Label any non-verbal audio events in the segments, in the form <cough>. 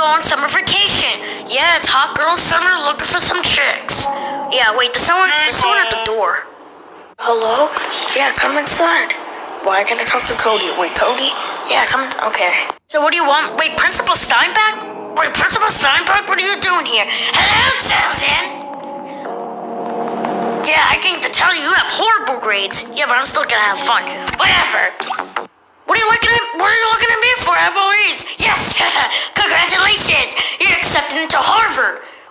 go on summer vacation. Yeah, it's hot girl summer looking for some chicks. Yeah, wait, there's someone, there's someone at the door. Hello? Yeah, come inside. Why can't I talk to Cody? Wait, Cody? Yeah, come. Okay. So what do you want? Wait, Principal Steinbach? Wait, Principal Steinbach, what are you doing here? Hello, Tilden. Yeah, I came to tell you you have horrible grades. Yeah, but I'm still gonna have fun. Whatever. What are you looking at? What are you looking at me for? I have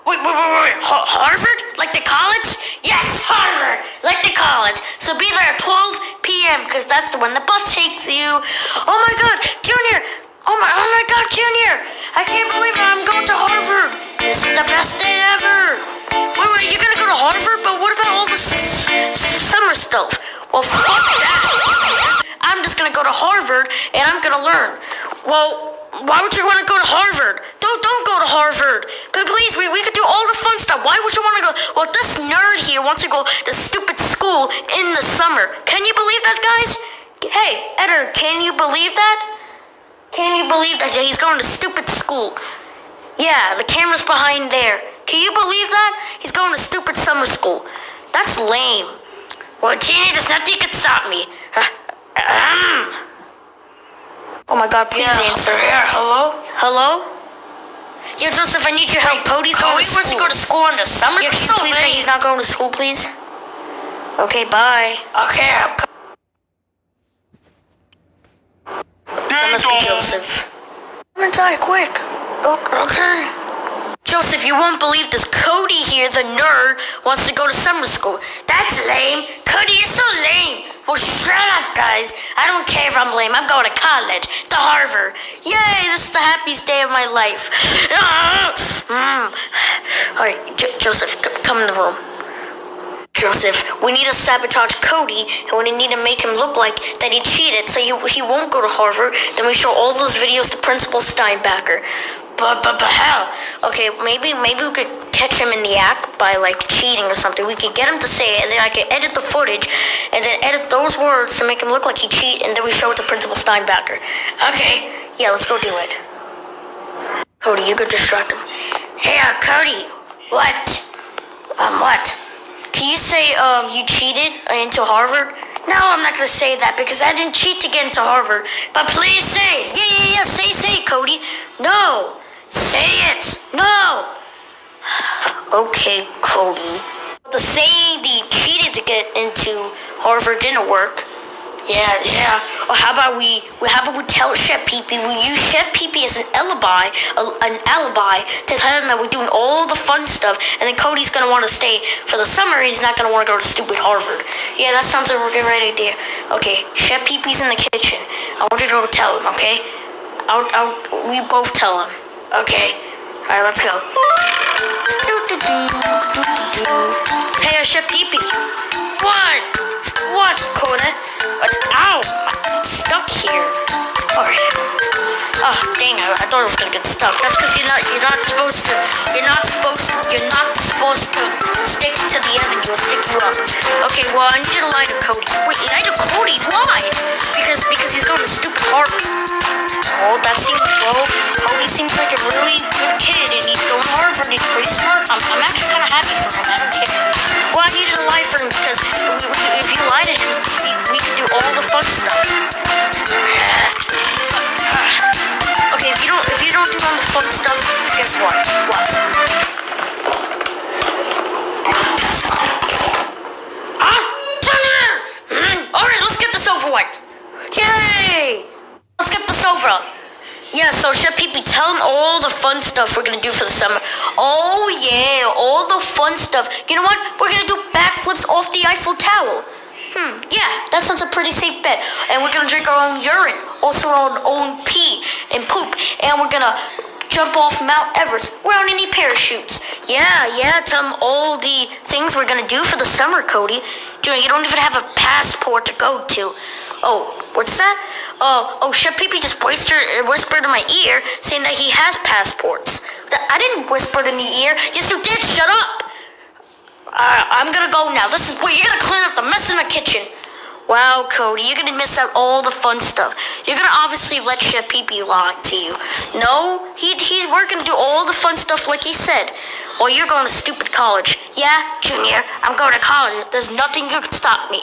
Wait, wait, wait, wait. Ha- Harvard? Like the college? Yes, Harvard. Like the college. So be there at 12 p.m. because that's the when the bus takes you. Oh my God, Junior! Oh my, oh my God, Junior! I can't believe. I'm going to Harvard. This is the best day ever. Wait, wait, you're gonna go to Harvard? But what about all the summer stuff? Well, fuck that. I'm just gonna go to Harvard and I'm gonna learn. Well, why would you want to go to Harvard? Don't don't go to Harvard. But please, we, we could do all the fun stuff. Why would you want to go? Well, this nerd here wants to go to stupid school in the summer. Can you believe that, guys? Hey, Eder, can you believe that? Can you believe that Yeah, he's going to stupid school? Yeah, the camera's behind there. Can you believe that? He's going to stupid summer school. That's lame. Well, Junior, there's nothing you can stop me. <laughs> Um. Ahem. Oh my god, please Yeah, answer. yeah, hello? Hello? Yeah, Joseph, I need your help. Cody's going Cody to wants to go to school in the summer? Yeah, can He's you so please say lame. he's not going to school, please? Okay, bye. Okay, I'm co- That must be Joseph. Come inside, quick. Oh, okay. okay. Joseph, you won't believe this. Cody here, the nerd, wants to go to summer school. That's lame. Cody, you're so lame. Well, shut up, guys. I don't care if I'm lame. I'm going to college, to Harvard. Yay, this is the happiest day of my life. <sighs> All right, Jo- Joseph, come in the room. Joseph, we need to sabotage Cody, and we need to make him look like that he cheated, so he, he won't go to Harvard. Then we show all those videos to Principal Steinbacher. But but but how? Okay, maybe maybe we could catch him in the act by like cheating or something. We could get him to say it, and then I could edit the footage, and then edit those words to make him look like he cheat, and then we show it to Principal Steinbacher. Okay, yeah, let's go do it. Cody, you could distract him. Hey, uh, Cody, what? Um, what? Can you say um you cheated into Harvard? No, I'm not gonna say that because I didn't cheat to get into Harvard. But please say it. Yeah, yeah, yeah. Say, say Cody. No, say it. No. Okay, Cody. The say the cheated to get into Harvard didn't work. Yeah, yeah. Or how about we? we- How about we tell Chef Peepee? We use Chef Peepee as an alibi, a, an alibi to tell him that we're doing all the fun stuff, and then Cody's gonna want to stay for the summer. and He's not gonna want to go to stupid Harvard. Yeah, that sounds like a good right idea. Okay, Chef Peepee's in the kitchen. I want you to go tell him. Okay? I'll, I'll, we both tell him. Okay. All right, let's go. Hey, uh, Chef Peepee. What? What, Coda? Ow! I'm stuck here. Alright. Oh, dang! I, I thought I was gonna get stuck. That's because you're not. You're not supposed to. You're not supposed. You're not supposed to stick to the oven. You'll stick you up. Okay. Well, I need you to lie to Cody. Wait, lie to Cody? Why? Because because he's going to stupid Harvard. Oh, that seems well. Cody seems like a really good kid, and he's going to Harvard. He's pretty smart. I'm, I'm actually kind of happy for him. I don't care. Well, I need to lie for him because Yeah, so Chef Peepee, tell him all the fun stuff we're gonna do for the summer. Oh yeah, all the fun stuff. You know what? We're gonna do backflips off the Eiffel Tower. Hmm, yeah, that sounds a pretty safe bet. And we're gonna drink our own urine, also our own pee and poop, and we're gonna jump off Mount Everest without any parachutes. Yeah, yeah, tell him all the things we're gonna do for the summer, Cody. Junior, you don't even have a passport to go to. Oh, what's that? Oh, oh, Chef Peepee just whispered, whispered in my ear saying that he has passports. I didn't whisper in the ear. Yes, you did. Shut up. Uh, I'm gonna go now. This is wait. you're gonna clean up the mess in the kitchen. Wow, Cody, you're gonna miss out all the fun stuff. You're gonna obviously let Chef Pee Pee lie to you. No, he, he, we're gonna do all the fun stuff like he said. Or you're going to stupid college. Yeah, Junior, I'm going to college. There's nothing you can stop me.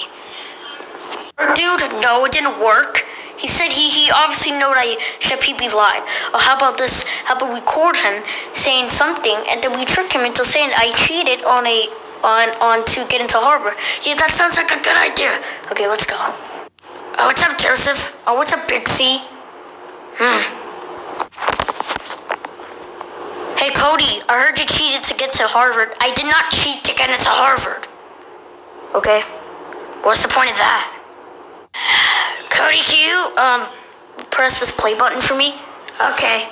Dude, no, it didn't work. He said he, he obviously knew that Chef Pee Pee lied. Or how about this? How about we record him saying something and then we trick him into saying I cheated on a on on to get into Harvard. Yeah, that sounds like a good idea. Okay, let's go. Oh, what's up, Joseph? Oh, what's up, C? Hmm. Hey, Cody, I heard you cheated to get to Harvard. I did not cheat to get into Harvard. Okay. What's the point of that? Cody, can you um press this play button for me? Okay.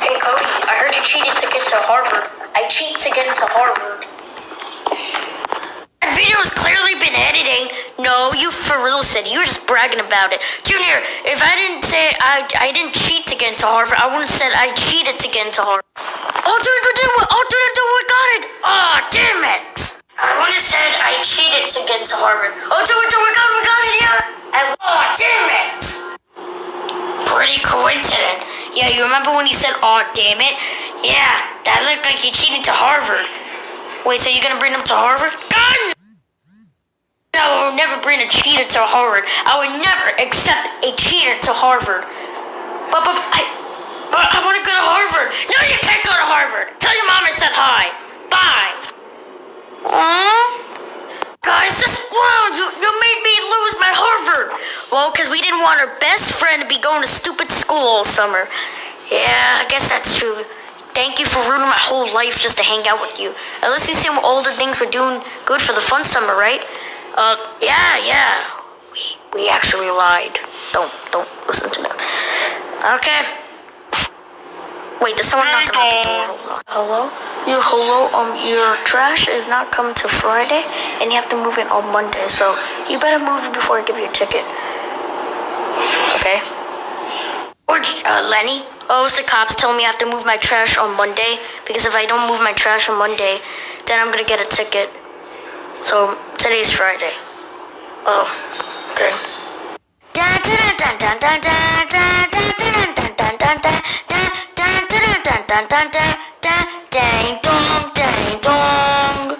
Hey Cody, I heard you cheated to get to Harvard. I cheat to get into Harvard. That video has clearly been editing. No, you for real said you were just bragging about it. Junior, if I didn't say I I didn't cheat to get into Harvard, I wouldn't have said I cheated to get into Harvard. Oh dude, dude, oh dude, dude, we got it! Oh damn it! I want to say I cheated to get into Harvard. Oh dude, dude, we got it, we got it, yeah! And, oh damn it! Pretty coincident. Yeah, you remember when he said, oh damn it? Yeah, that looked like he cheated to Harvard. Wait, so you're gonna bring him to Harvard? God! No, I will never bring a cheater to Harvard. I would never accept a cheater to Harvard. But, but, I, but I want to go to Harvard. No, you can't go to Harvard. Tell your mom I said hi. Bye. Guys, this, wow, you, you made me lose my Harvard. Well, because we didn't want our best friend to be going to stupid school all summer. Yeah, I guess that's true. Thank you for ruining my whole life just to hang out with you. At least you see all the things we're doing good for the fun summer, right? Uh, yeah, yeah. We, we actually lied. Don't, don't listen to them. Okay. Wait, there's someone knocking at the door. Hello? Your hello, um, your trash is not coming till Friday, and you have to move it on Monday, so you better move it before I give you a ticket. Okay? Or, uh, Lenny? Oh, it's the cops telling me I have to move my trash on Monday, because if I don't move my trash on Monday, then I'm gonna get a ticket. So, today's Friday. Oh, okay. Ding dong, ding dong.